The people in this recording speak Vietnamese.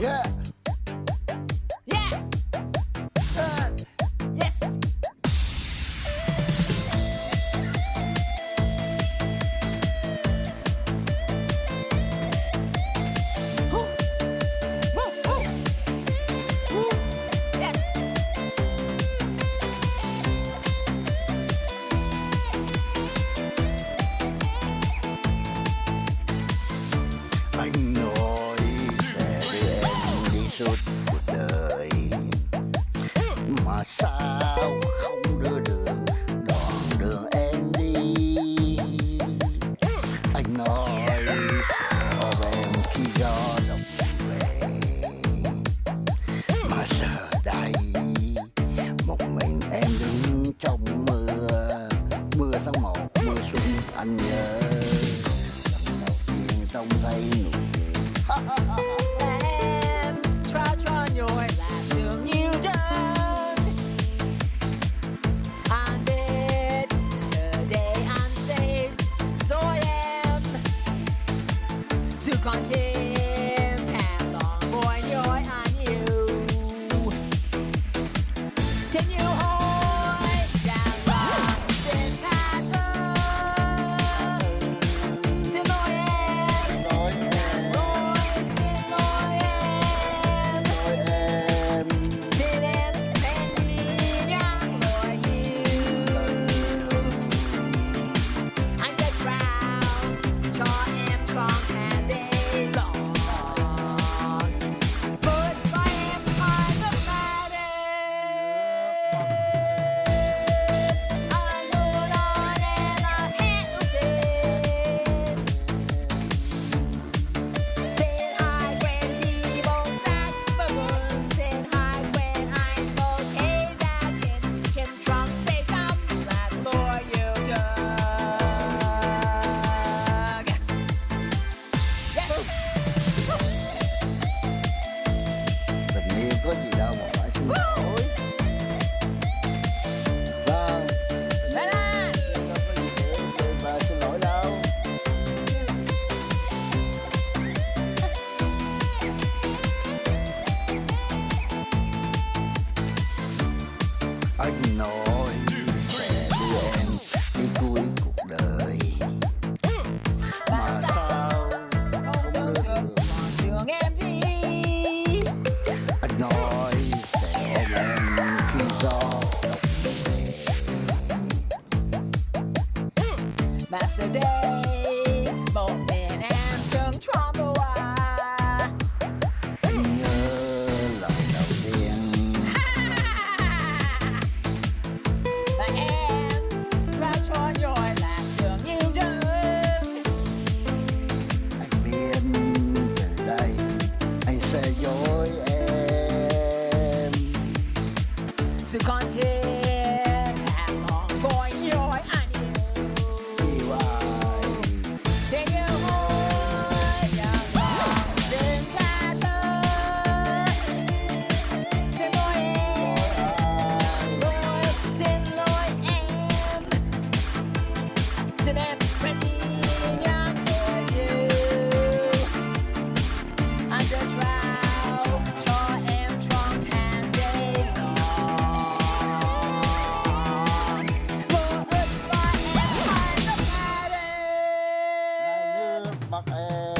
Yeah. Suốt cuộc đời. Mà sao không đưa đường đoạn đường em đi? Anh nói ở em khi gió đông về. Mà giờ đây một mình em đứng trong mưa. Mưa tháng một, mưa xuân anh nhớ. Lần đầu tiên nụ cười. Bắc Em